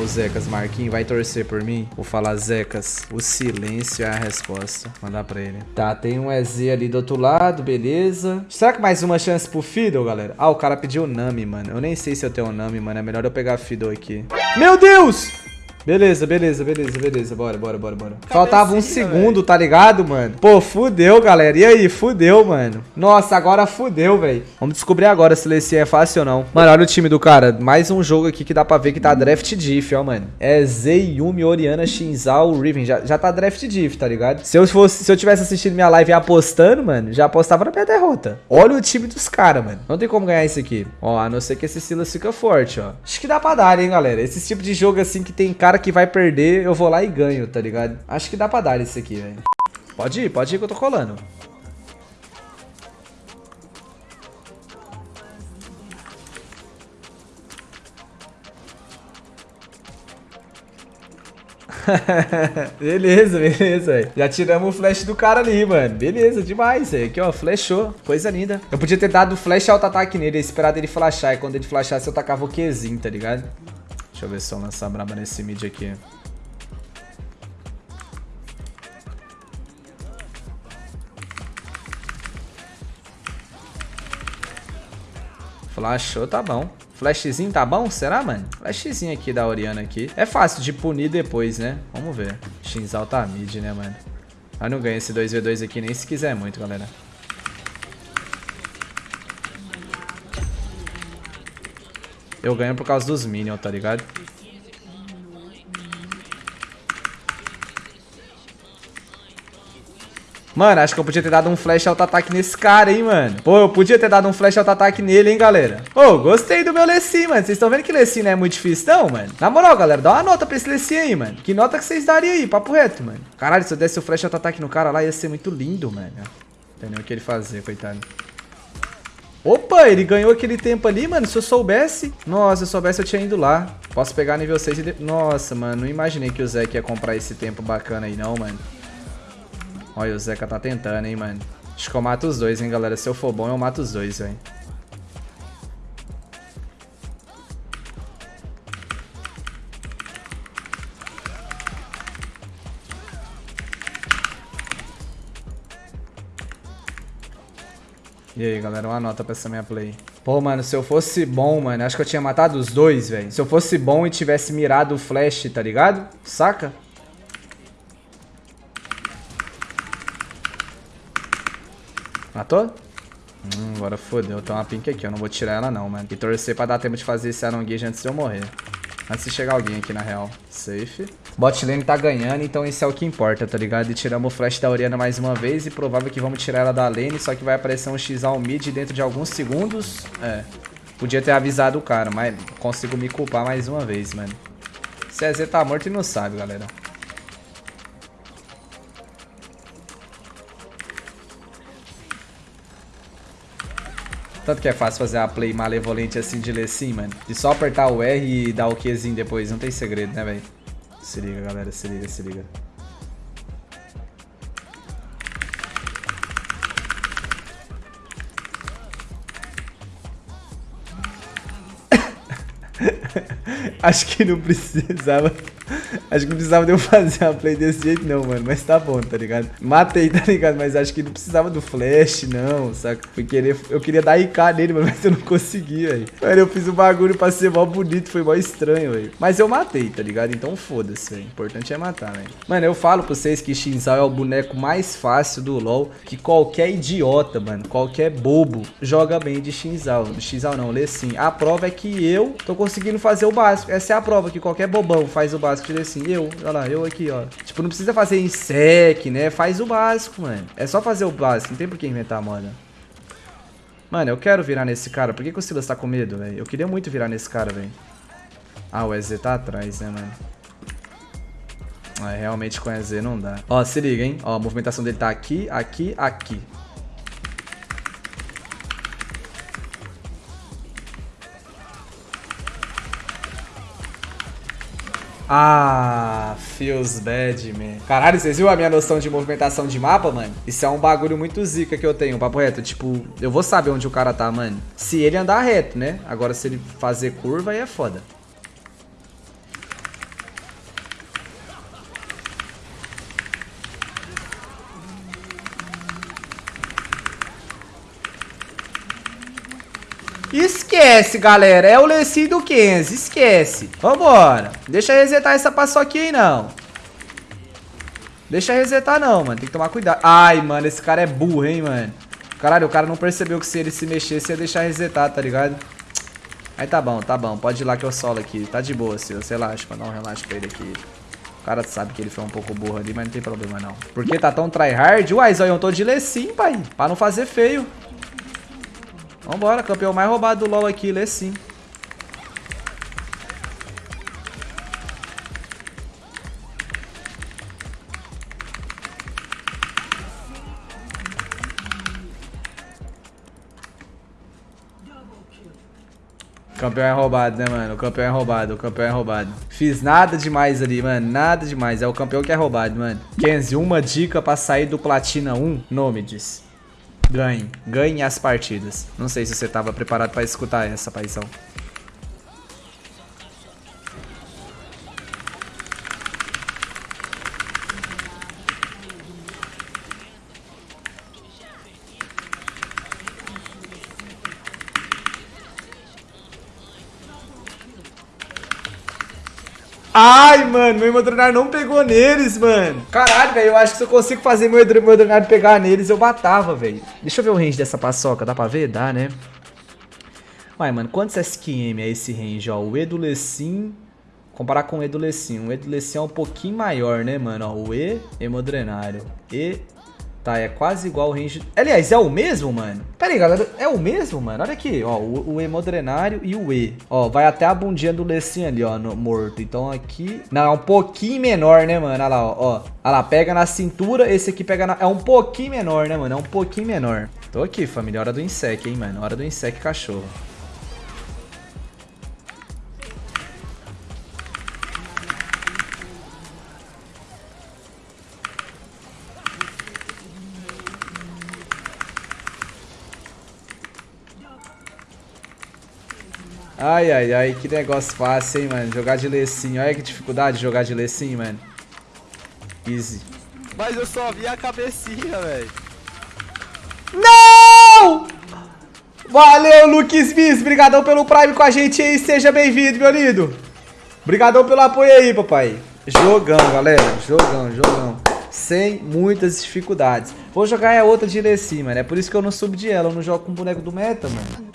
O Zecas, Marquinhos, vai torcer por mim? Vou falar, Zecas, o silêncio é a resposta. Mandar pra ele. Tá, tem um EZ ali do outro lado, beleza. Será que mais uma chance pro Fiddle, galera? Ah, o cara pediu Nami, mano. Eu nem sei se eu tenho Nami, mano. É melhor eu pegar Fiddle aqui. Meu Deus! Beleza, beleza, beleza, beleza. Bora, bora, bora, bora. Faltava um segundo, véio. tá ligado, mano? Pô, fudeu, galera. E aí, fudeu, mano. Nossa, agora fudeu, velho. Vamos descobrir agora se esse é fácil ou não. Mano, olha o time do cara. Mais um jogo aqui que dá pra ver que tá draft diff, ó, mano. É Zeiyumi, Oriana, Shinzal, Riven. Já, já tá draft diff, tá ligado? Se eu, fosse, se eu tivesse assistido minha live e apostando, mano, já apostava na minha derrota. Olha o time dos caras, mano. Não tem como ganhar isso aqui. Ó, a não ser que esse Silas fica forte, ó. Acho que dá pra dar, hein, galera. Esse tipo de jogo assim que tem cara que vai perder, eu vou lá e ganho, tá ligado? Acho que dá pra dar isso aqui, velho. Pode ir, pode ir que eu tô colando. beleza, beleza, véio. Já tiramos o flash do cara ali, mano. Beleza, demais, velho. Aqui, ó, flashou. Coisa linda. Eu podia ter dado flash auto-ataque nele, esperado ele flashar. E quando ele flashasse, eu tacava o Qzinho, tá ligado? Deixa eu ver se eu lançar braba nesse mid aqui. Flashou, tá bom. Flashzinho tá bom? Será, mano? Flashzinho aqui da Oriana aqui. É fácil de punir depois, né? Vamos ver. Shinzal tá mid, né, mano? Mas não ganha esse 2v2 aqui nem se quiser muito, galera. Eu ganho por causa dos minions, tá ligado? Mano, acho que eu podia ter dado um flash auto-ataque nesse cara, hein, mano. Pô, eu podia ter dado um flash auto-ataque nele, hein, galera. Pô, gostei do meu Lessin, mano. Vocês estão vendo que Lessin não é muito difícil, não, mano? Na moral, galera, dá uma nota pra esse Lessin aí, mano. Que nota que vocês dariam aí? Papo reto, mano. Caralho, se eu desse o flash auto-ataque no cara lá, ia ser muito lindo, mano. Não tem nem o que ele fazer, coitado. Opa, ele ganhou aquele tempo ali, mano. Se eu soubesse... Nossa, se eu soubesse, eu tinha ido lá. Posso pegar nível 6 e... De... Nossa, mano. Não imaginei que o Zeke ia comprar esse tempo bacana aí, não, mano. Olha, o Zeca tá tentando, hein, mano. Acho que eu mato os dois, hein, galera. Se eu for bom, eu mato os dois, velho. E aí, galera, uma nota pra essa minha play. Pô, mano, se eu fosse bom, mano, acho que eu tinha matado os dois, velho. Se eu fosse bom e tivesse mirado o flash, tá ligado? Saca? Matou? Hum, agora fodeu. Tem uma pink aqui, eu não vou tirar ela não, mano. E torcer pra dar tempo de fazer esse Iron Gage antes de eu morrer. Antes de chegar alguém aqui, na real. Safe. Bot lane tá ganhando, então isso é o que importa, tá ligado? E tiramos o flash da Oriana mais uma vez e provável que vamos tirar ela da lane, só que vai aparecer um X ao mid dentro de alguns segundos. É. Podia ter avisado o cara, mas consigo me culpar mais uma vez, mano. CZ tá morto e não sabe, galera. Tanto que é fácil fazer a play malevolente assim de ler sim, mano. De só apertar o R e dar o Qzinho depois. Não tem segredo, né, velho? Se liga, galera. Se liga, se liga. Acho que não precisava Acho que não precisava de eu fazer a play desse jeito não, mano. Mas tá bom, tá ligado? Matei, tá ligado? Mas acho que não precisava do flash, não, saca? Fui querer, eu queria dar IK nele, mas eu não consegui, velho. Mano, eu fiz o um bagulho pra ser mó bonito, foi mó estranho, velho. Mas eu matei, tá ligado? Então foda-se, velho. O importante é matar, velho. Mano, eu falo pra vocês que Shinzal é o boneco mais fácil do LoL, que qualquer idiota, mano, qualquer bobo joga bem de Shinzal. Shinzal não, lê sim. A prova é que eu tô conseguindo fazer o básico. Essa é a prova, que qualquer bobão faz o básico de sim assim, eu, olha lá, eu aqui, ó. Tipo, não precisa fazer em sec, né? Faz o básico, mano. É só fazer o básico, não tem por que inventar moda. Mano, eu quero virar nesse cara. Por que, que o Silas tá com medo, velho? Eu queria muito virar nesse cara, velho. Ah, o EZ tá atrás, né, mano? Ah, realmente com EZ não dá. Ó, se liga, hein? Ó, a movimentação dele tá aqui, aqui, aqui. Ah, feels bad, man. Caralho, vocês viram a minha noção de movimentação de mapa, mano? Isso é um bagulho muito zica que eu tenho, papo reto. Tipo, eu vou saber onde o cara tá, mano. Se ele andar reto, né? Agora, se ele fazer curva, aí é foda. Esquece, galera. É o Lessie do Kenzie. Esquece. Vambora. Deixa resetar essa paçoquinha não. Deixa resetar, não, mano. Tem que tomar cuidado. Ai, mano. Esse cara é burro, hein, mano. Caralho, o cara não percebeu que se ele se mexesse ia deixar resetar, tá ligado? Aí tá bom, tá bom. Pode ir lá que eu solo aqui. Tá de boa, Silas. Relaxa, mano. Dá um relaxa pra ele aqui. O cara sabe que ele foi um pouco burro ali, mas não tem problema, não. Por que tá tão tryhard? Uai, eu tô de Lecim, pai. Pra não fazer feio. Vambora, campeão mais roubado do LoL aqui, Lecim. Campeão é roubado, né, mano? O campeão é roubado, o campeão é roubado. Fiz nada demais ali, mano. Nada demais. É o campeão que é roubado, mano. Kenzie, uma dica pra sair do Platina 1. Nômides. Ganhe. Ganhe as partidas. Não sei se você tava preparado pra escutar essa, paizão. Ai, mano, meu Hemodrenário não pegou neles, mano. Caralho, velho, eu acho que se eu consigo fazer meu Hemodrenário pegar neles, eu matava, velho. Deixa eu ver o range dessa paçoca, dá pra ver? Dá, né? Uai, mano, quantos SQM é esse range, ó? O Edulecim, comparar com o Edulecim. O Edulecim é um pouquinho maior, né, mano? Ó, o E, Hemodrenário. E Tá, é quase igual o range... Aliás, é o mesmo, mano? Pera aí, galera. É o mesmo, mano? Olha aqui, ó. O, o hemodrenário e o E. Ó, vai até a bundinha do Lecim ali, ó, no, morto. Então aqui... Não, é um pouquinho menor, né, mano? Olha lá, ó. ó. Olha lá, pega na cintura. Esse aqui pega na... É um pouquinho menor, né, mano? É um pouquinho menor. Tô aqui, família. Hora do insect, hein, mano? Hora do insect cachorro. Ai, ai, ai, que negócio fácil, hein, mano. Jogar de lecinho. Olha que dificuldade de jogar de lecinho, mano. Easy. Mas eu só vi a cabecinha, velho. Não! Valeu, Luke Smith. Obrigadão pelo Prime com a gente aí. Seja bem-vindo, meu lindo. Obrigadão pelo apoio aí, papai. Jogão, galera. Jogão, jogão. Sem muitas dificuldades. Vou jogar a outra de Lessie, mano. É por isso que eu não subo de ela. Eu não jogo com o boneco do meta, mano.